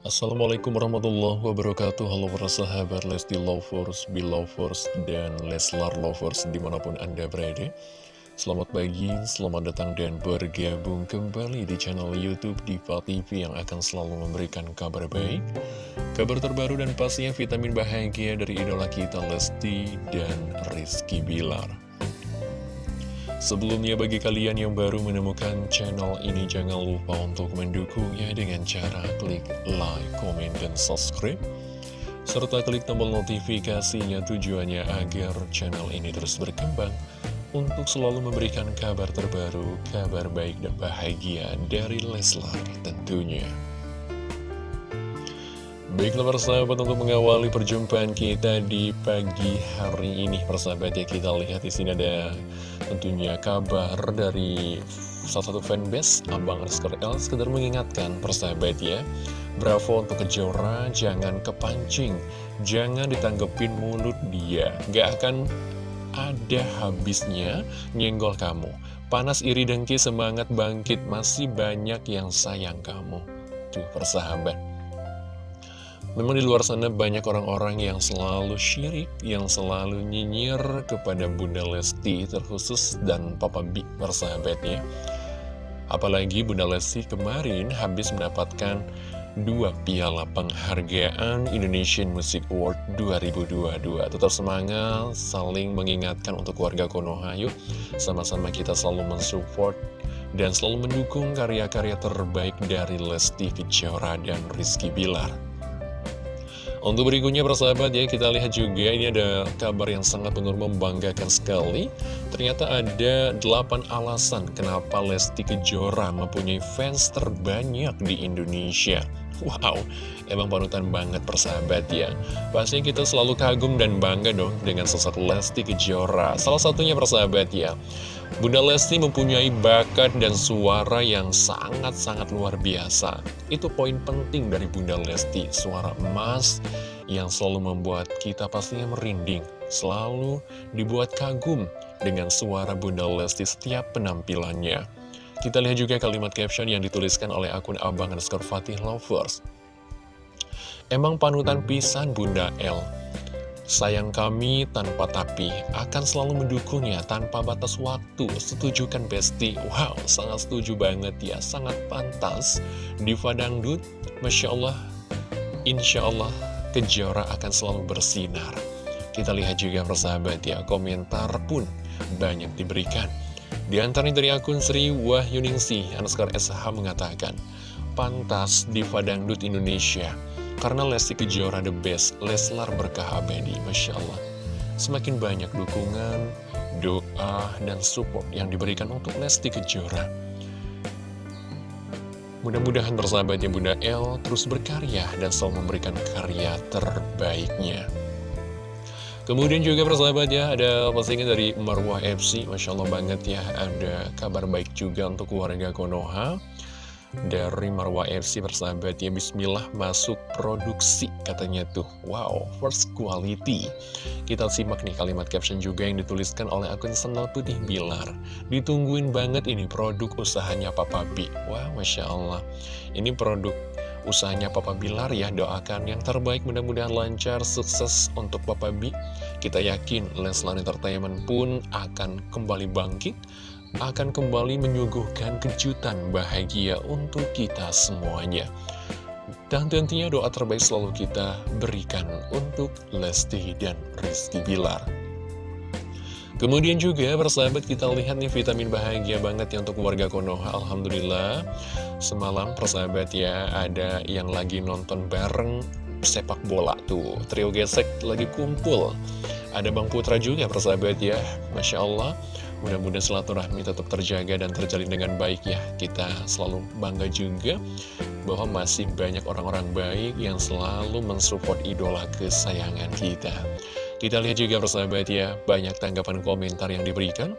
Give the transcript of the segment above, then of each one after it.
Assalamualaikum warahmatullahi wabarakatuh. Halo para sahabat Lesti Lovers, Belovers, dan Leslar Lovers di mana pun anda berada. Selamat pagi, selamat datang dan bergabung kembali di channel Youtube Diva TV yang akan selalu memberikan kabar baik Kabar terbaru dan pastinya vitamin bahagia dari idola kita Lesti dan Rizky Bilar Sebelumnya bagi kalian yang baru menemukan channel ini jangan lupa untuk mendukungnya dengan cara klik like, komen, dan subscribe serta klik tombol notifikasinya tujuannya agar channel ini terus berkembang untuk selalu memberikan kabar terbaru, kabar baik dan bahagia dari Leslar tentunya. Baiklah persahabat untuk mengawali perjumpaan kita di pagi hari ini persahabat ya kita lihat di sini ada tentunya kabar dari salah satu fanbase Abang Rizker L sekedar mengingatkan persahabat ya. Bravo untuk kejora jangan kepancing jangan ditanggepin mulut dia. Gak akan ada habisnya nyenggol kamu. Panas iri dengki semangat bangkit masih banyak yang sayang kamu. Tuh persahabat Memang di luar sana banyak orang-orang yang selalu syirik, yang selalu nyinyir kepada Bunda Lesti terkhusus dan Papa B persahabatnya. Apalagi Bunda Lesti kemarin habis mendapatkan dua piala penghargaan Indonesian Music Award 2022. Tetap semangat, saling mengingatkan untuk warga Konoha. Yuk, sama-sama kita selalu mensupport dan selalu mendukung karya-karya terbaik dari Lesti Kejora dan Rizky Bilar. Untuk berikutnya persahabat ya kita lihat juga ini ada kabar yang sangat benar membanggakan sekali. Ternyata ada 8 alasan kenapa Lesti Kejora mempunyai fans terbanyak di Indonesia Wow, emang panutan banget persahabat ya Pastinya kita selalu kagum dan bangga dong dengan sosok Lesti Kejora Salah satunya persahabat ya Bunda Lesti mempunyai bakat dan suara yang sangat-sangat luar biasa. Itu poin penting dari Bunda Lesti, suara emas yang selalu membuat kita pastinya merinding, selalu dibuat kagum dengan suara Bunda Lesti setiap penampilannya. Kita lihat juga kalimat caption yang dituliskan oleh akun Abang underscore Fatih Lovers. Emang panutan pisan Bunda L Sayang kami tanpa tapi akan selalu mendukungnya tanpa batas waktu. Setuju kan Besti? Wow, sangat setuju banget ya. Sangat pantas. Diva Dangdut, Masya Allah, Insya Allah, Kejora akan selalu bersinar. Kita lihat juga persahabat ya, komentar pun banyak diberikan. Di antaranya dari akun Sri Wahyuningsi, underscore SH mengatakan, Pantas Diva Dangdut Indonesia karena Lesti Kejora the best, Leslar berkah abadi, Masya Allah. Semakin banyak dukungan, doa, dan support yang diberikan untuk Lesti Kejora. Mudah-mudahan bersahabatnya Bunda El terus berkarya dan selalu memberikan karya terbaiknya. Kemudian juga persahabat ya, ada postingan dari Marwah FC, Masya Allah banget ya, ada kabar baik juga untuk warga Konoha. Dari Marwah FC bersahabat ya Bismillah masuk produksi katanya tuh. Wow first quality. Kita simak nih kalimat caption juga yang dituliskan oleh akun Sendal Putih Bilar. Ditungguin banget ini produk usahanya Papa B Wow Masya Allah. Ini produk usahanya Papa Bilar ya Doakan yang terbaik mudah-mudahan lancar sukses untuk Papa B Kita yakin Leslar Entertainment pun akan kembali bangkit akan kembali menyuguhkan kejutan bahagia untuk kita semuanya. Dan tentunya doa terbaik selalu kita berikan untuk Lesti dan Rizky Bilar. Kemudian juga persahabat kita lihat nih vitamin bahagia banget ya untuk warga Konoha Alhamdulillah Semalam persahabat ya ada yang lagi nonton bareng sepak bola tuh Trio gesek lagi kumpul Ada Bang Putra juga persahabat ya Masya Allah Mudah-mudahan silaturahmi tetap terjaga dan terjalin dengan baik ya. Kita selalu bangga juga bahwa masih banyak orang-orang baik yang selalu mensupport idola kesayangan kita. Kita lihat juga persahabat ya, banyak tanggapan komentar yang diberikan.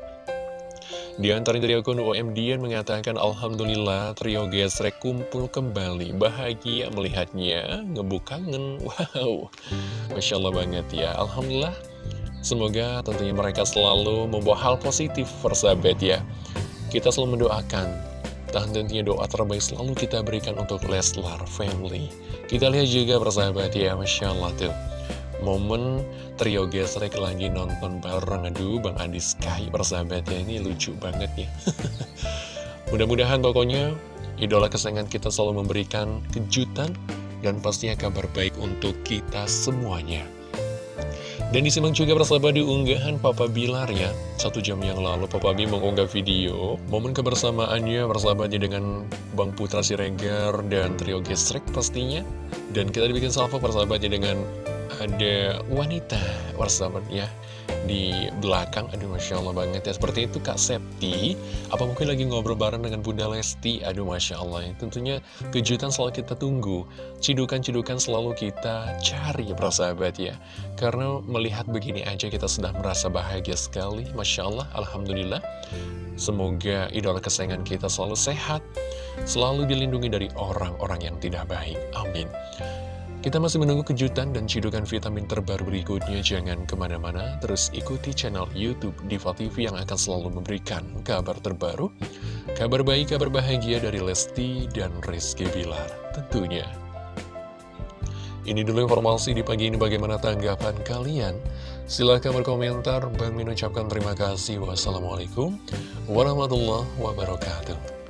Di antara dari akun OM Dian mengatakan Alhamdulillah trio gesrek kumpul kembali Bahagia melihatnya. Ngebuk kangen. Wow Masya Allah banget ya. Alhamdulillah Semoga tentunya mereka selalu membawa hal positif persahabat ya. Kita selalu mendoakan Dan tentunya doa terbaik selalu kita berikan untuk Leslar Family. Kita lihat juga persahabat ya Masya Allah tuh Momen trio gesrek lagi nonton bareng. Aduh Bang Adi Sky persahabat ya Ini lucu banget ya. Mudah-mudahan pokoknya idola kesayangan kita selalu memberikan kejutan Dan pastinya kabar baik untuk kita semuanya. Dan disimak juga persahabat di unggahan Papa Bilar ya. Satu jam yang lalu Papa B mengunggah video Momen kebersamaannya persahabatnya dengan Bang Putra Siregar dan trio Gestrek pastinya. Dan kita dibikin salvo persahabatnya dengan ada wanita persahabat ya di belakang. Aduh Masya Allah banget ya. Seperti itu Kak Septi. Apa mungkin lagi ngobrol bareng dengan Bunda Lesti? Aduh Masya Allah. Ya. Tentunya kejutan selalu kita tunggu. Cidukan-cidukan selalu kita cari ya persahabat ya. Karena melihat begini aja kita sudah merasa bahagia sekali. Masya Allah Alhamdulillah. Semoga idola kesayangan kita selalu sehat Selalu dilindungi dari orang-orang yang tidak baik. Amin kita masih menunggu kejutan dan cidukan vitamin terbaru berikutnya. Jangan ke mana-mana, terus ikuti channel Youtube Diva TV yang akan selalu memberikan kabar terbaru. Kabar baik, kabar bahagia dari Lesti dan Rizky Bilar tentunya. Ini dulu informasi di pagi ini bagaimana tanggapan kalian. Silahkan berkomentar. Bang Min ucapkan terima kasih. Wassalamualaikum warahmatullahi wabarakatuh.